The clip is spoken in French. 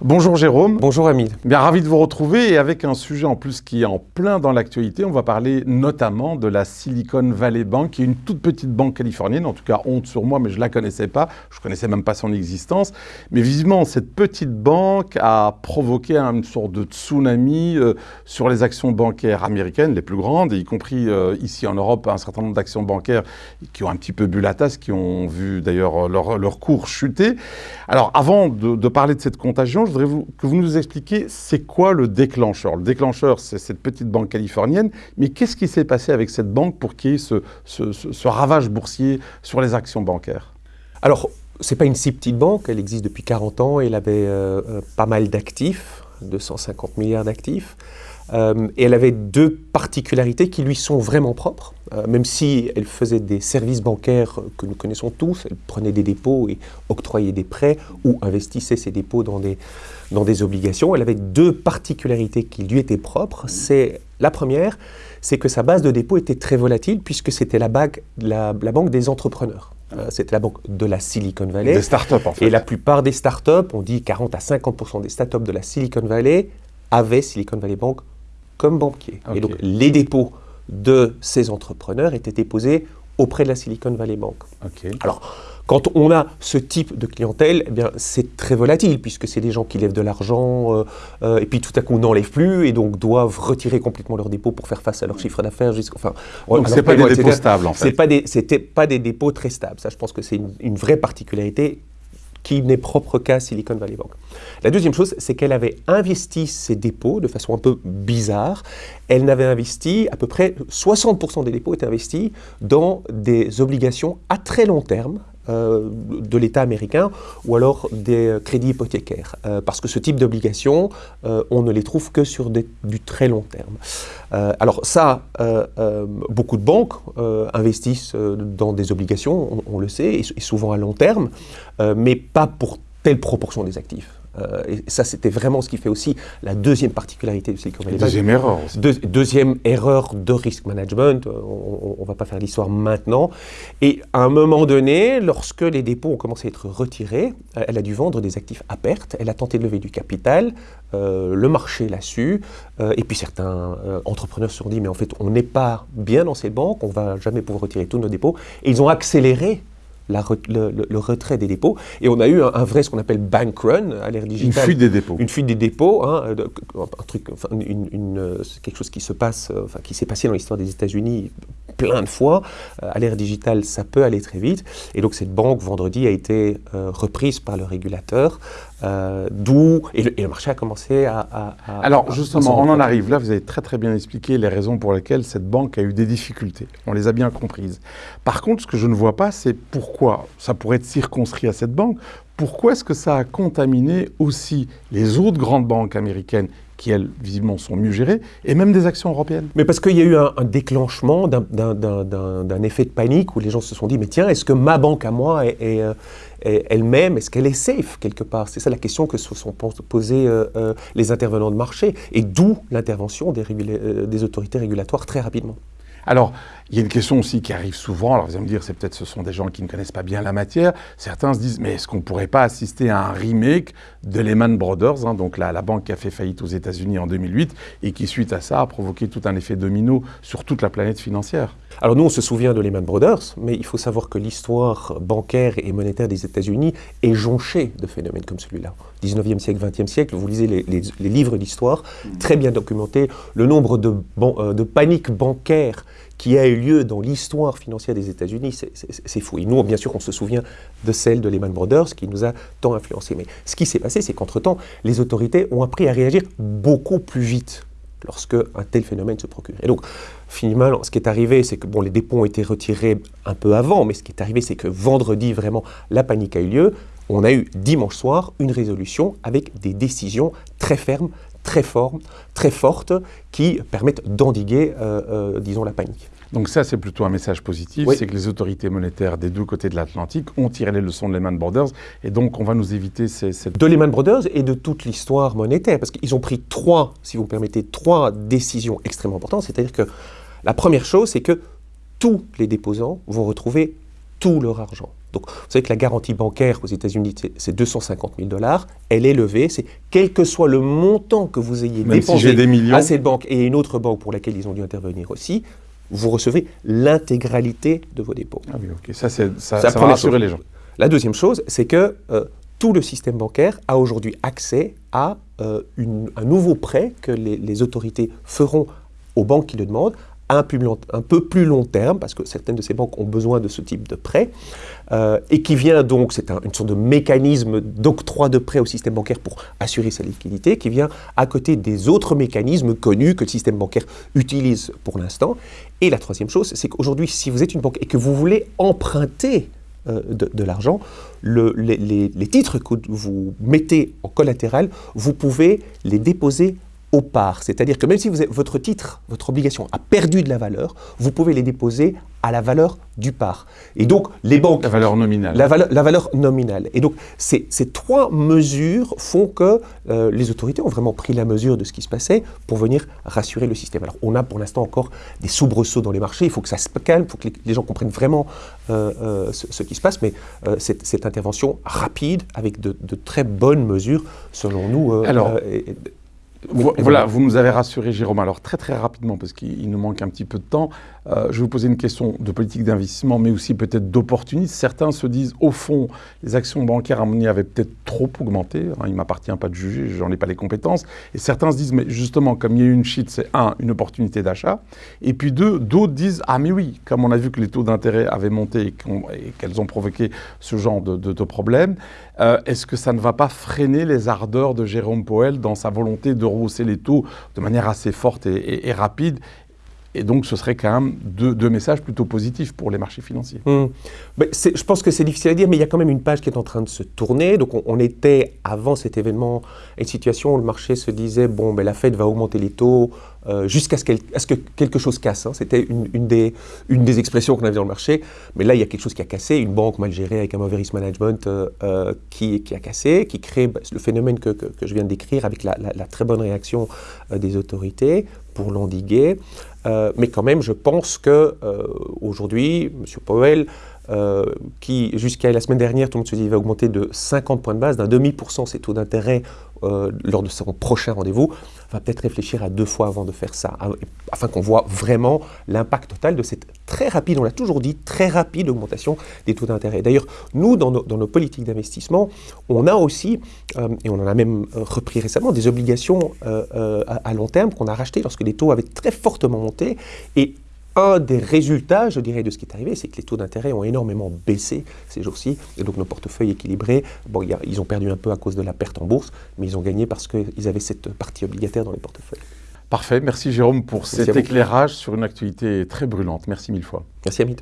Bonjour Jérôme. Bonjour Hamid. Bien ravi de vous retrouver et avec un sujet en plus qui est en plein dans l'actualité. On va parler notamment de la Silicon Valley Bank, qui est une toute petite banque californienne. En tout cas, honte sur moi, mais je la connaissais pas. Je connaissais même pas son existence. Mais visiblement, cette petite banque a provoqué une sorte de tsunami euh, sur les actions bancaires américaines, les plus grandes, y compris euh, ici en Europe, un certain nombre d'actions bancaires qui ont un petit peu bu la tasse, qui ont vu d'ailleurs leur, leur, cours chuter. Alors, avant de, de parler de cette contagion, je voudrais que vous nous expliquiez c'est quoi le déclencheur? Le déclencheur, c'est cette petite banque californienne, mais qu'est-ce qui s'est passé avec cette banque pour qu'il y ait ce, ce, ce, ravage boursier sur les actions bancaires? Alors, ce n'est pas une si petite banque, elle existe depuis 40 ans, elle avait euh, euh pas mal d'actifs, 250 milliards d'actifs. Euh, et elle avait deux particularités qui lui sont vraiment propres. Euh, même si elle faisait des services bancaires que nous connaissons tous, elle prenait des dépôts et octroyait des prêts ou investissait ses dépôts dans des, dans des obligations, elle avait deux particularités qui lui étaient propres. C'est la première, c'est que sa base de dépôt était très volatile puisque c'était la, la, la, banque des entrepreneurs. Euh, c'était la banque de la Silicon Valley. Des startups en fait. Et la plupart des startups, on dit 40 à 50% des startups de la Silicon Valley avaient Silicon Valley Bank comme banquier. Okay. Et donc les dépôts de ces entrepreneurs étaient déposés auprès de la Silicon Valley Bank. Okay. Alors, quand on a ce type de clientèle, eh bien, c'est très volatile, puisque c'est des gens qui lèvent de l'argent, euh, euh, et puis tout à coup n'enlèvent plus, et donc doivent retirer complètement leurs dépôts pour faire face à leur chiffre d'affaires. Enfin, donc ce pas des dépôts stables, en fait. Ce n'était pas, pas, des dépôts très stables. Ça, je pense que c'est une, une vraie particularité qui n'est propre qu'à Silicon Valley Bank. La deuxième chose, c'est qu'elle avait investi ses dépôts de façon un peu bizarre. Elle n'avait investi, à peu près 60% des dépôts étaient investis dans des obligations à très long terme, euh, de l'État américain ou alors des crédits hypothécaires. Euh, parce que ce type d'obligations, euh, on ne les trouve que sur du très long terme. Alors ça, beaucoup de banques investissent dans des obligations, on, le sait, et, souvent à long terme, mais pas pour telle proportion des actifs. Euh, et ça, c'était vraiment ce qui fait aussi la deuxième particularité de Silicon Valley Bank. Deuxième erreur. Deux, deuxième erreur de risk management, on ne va pas faire l'histoire maintenant. Et à un moment donné, lorsque les dépôts ont commencé à être retirés, elle a dû vendre des actifs à perte, elle a tenté de lever du capital, euh, le marché l'a su, euh, et puis certains euh, entrepreneurs se sont dit, mais en fait, on n'est pas bien dans cette banque, on ne va jamais pouvoir retirer tous nos dépôts, et ils ont accéléré la, le, le, le, retrait des dépôts. Et on a eu un, un vrai, ce qu'on appelle bank run à l'ère digitale. Une fuite des dépôts. Une fuite des dépôts, hein, un truc, enfin, une, une, quelque chose qui se passe, enfin, qui s'est passé dans l'histoire des États-Unis plein de fois. Euh, à l'ère digitale, ça peut aller très vite. Et donc cette banque, vendredi, a été euh, reprise par le régulateur, euh, d'où... Et, et, le marché a commencé à... à, à Alors justement, on en arrive là, vous avez très très bien expliqué les raisons pour lesquelles cette banque a eu des difficultés. On les a bien comprises. Par contre, ce que je ne vois pas, c'est pourquoi ça pourrait être circonscrit à cette banque, pourquoi est-ce que ça a contaminé aussi les autres grandes banques américaines qui, elles, visiblement, sont mieux gérées, et même des actions européennes Mais parce qu'il y a eu un, déclenchement d'un effet de panique où les gens se sont dit, mais tiens, est-ce que ma banque à moi est, est, est elle-même, est-ce qu'elle est safe quelque part? C'est ça la question que se sont posées euh, euh, les intervenants de marché, et d'où l'intervention des, euh, des autorités régulatoires très rapidement. Alors, il y a une question aussi qui arrive souvent, alors vous allez me dire, c'est peut-être ce sont des gens qui ne connaissent pas bien la matière, certains se disent, mais est-ce qu'on ne pourrait pas assister à un remake de Lehman Brothers, hein, donc la, la, banque qui a fait faillite aux États-Unis en 2008, et qui, suite à ça, a provoqué tout un effet domino sur toute la planète financière? Alors nous, on se souvient de Lehman Brothers, mais il faut savoir que l'histoire bancaire et monétaire des États-Unis est jonchée de phénomènes comme celui-là. 19e siècle, 20e siècle, vous lisez les, livres d'histoire, très bien documentés, le nombre de, euh, de paniques bancaires qui a eu lieu dans l'histoire financière des États-Unis, c'est fou. Et nous, bien sûr, on se souvient de celle de Lehman Brothers qui nous a tant influencé. Mais ce qui s'est passé, c'est qu'entre-temps, les autorités ont appris à réagir beaucoup plus vite lorsque un tel phénomène se procure. Et donc, finalement, ce qui est arrivé, c'est que bon, les dépôts ont été retirés un peu avant, mais ce qui est arrivé, c'est que vendredi, vraiment, la panique a eu lieu. On a eu dimanche soir une résolution avec des décisions très fermes, très fortes, très fortes qui permettent d'endiguer, euh, euh, disons, la panique. Donc ça, c'est plutôt un message positif, oui. c'est que les autorités monétaires des deux côtés de l'Atlantique ont tiré les leçons de Lehman Brothers, et donc on va nous éviter ces... Cette... De Lehman Brothers et de toute l'histoire monétaire, parce qu'ils ont pris trois, si vous permettez, trois décisions extrêmement importantes, c'est-à-dire que la première chose, c'est que tous les déposants vont retrouver tout leur argent. Donc, vous savez que la garantie bancaire aux États-Unis, c'est 250 000 dollars. Elle est levée. C'est quel que soit le montant que vous ayez dépensé à cette banque et une autre banque pour laquelle ils ont dû intervenir aussi, vous recevez l'intégralité de vos dépôts. Ah oui, ok. Ça, ça, ça, va rassurer les gens. La deuxième chose, c'est que euh, tout le système bancaire a aujourd'hui accès à euh, un nouveau prêt que les, autorités feront aux banques qui le demandent un, peu plus long terme, parce que certaines de ces banques ont besoin de ce type de prêt, euh, et qui vient donc, c'est une sorte de mécanisme d'octroi de prêt au système bancaire pour assurer sa liquidité, qui vient à côté des autres mécanismes connus que le système bancaire utilise pour l'instant. Et la troisième chose, c'est qu'aujourd'hui, si vous êtes une banque et que vous voulez emprunter euh, de, l'argent, les, titres que vous mettez en collatéral, vous pouvez les déposer au par. C'est-à-dire que même si votre titre, votre obligation a perdu de la valeur, vous pouvez les déposer à la valeur du par. Et donc, les banques... La valeur nominale. La, valeur, nominale. Et donc, ces, trois mesures font que euh, les autorités ont vraiment pris la mesure de ce qui se passait pour venir rassurer le système. Alors, on a pour l'instant encore des soubresauts dans les marchés, il faut que ça se calme, il faut que les, gens comprennent vraiment euh, euh, ce, qui se passe, mais cette, cette, intervention rapide, avec de, très bonnes mesures, selon nous... Alors, voilà, vous nous avez rassuré, Jérôme. Alors, très très rapidement, parce qu'il nous manque un petit peu de temps, euh, je vais vous poser une question de politique d'investissement, mais aussi peut-être d'opportunisme. Certains se disent, au fond, les actions bancaires à mon avis avaient peut-être trop augmenté. Hein, il ne m'appartient pas de juger, j'en ai pas les compétences. Et certains se disent, mais justement, comme il y a eu une chute, c'est un, une opportunité d'achat. Et puis deux, d'autres disent, ah mais oui, comme on a vu que les taux d'intérêt avaient monté et qu'elles ont provoqué ce genre de, de, problèmes, euh, est-ce que ça ne va pas freiner les ardeurs de Jérôme Powell dans sa volonté de rehausser les taux de manière assez forte et rapide et donc, ce serait quand même deux, messages plutôt positifs pour les marchés financiers. Hmm. je pense que c'est difficile à dire, mais il y a quand même une page qui est en train de se tourner. Donc, on, était, avant cet événement, une situation où le marché se disait, bon, ben, la Fed va augmenter les taux euh, jusqu'à ce, que quelque chose casse. Hein. C'était une, des, expressions qu'on avait dans le marché. Mais là, il y a quelque chose qui a cassé, une banque mal gérée avec un mauvais risk management euh, euh, qui, a cassé, qui crée ben, le phénomène que, je viens de décrire avec la très bonne réaction des autorités pour l'endiguer. Euh, mais quand même, je pense que euh, aujourd'hui, M. Powell, euh, qui jusqu'à la semaine dernière, tout le monde se dit, va augmenter de 50 points de base, d'un demi pour cent ses taux d'intérêt euh, lors de son prochain rendez-vous, va peut-être réfléchir à deux fois avant de faire ça, afin qu'on voit vraiment l'impact total de cette très rapide, on l'a toujours dit, très rapide augmentation des taux d'intérêt. D'ailleurs, nous, dans nos, politiques d'investissement, on a aussi, euh, et on en a même repris récemment, des obligations à, long terme qu'on a rachetées lorsque les taux avaient très fortement monté. Et un des résultats, je dirais, de ce qui est arrivé, c'est que les taux d'intérêt ont énormément baissé ces jours-ci. Et donc nos portefeuilles équilibrés, bon, ils ont perdu un peu à cause de la perte en bourse, mais ils ont gagné parce qu'ils avaient cette partie obligataire dans les portefeuilles. Parfait. Merci Jérôme pour cet éclairage sur une actualité très brûlante. Merci mille fois. Merci Amit.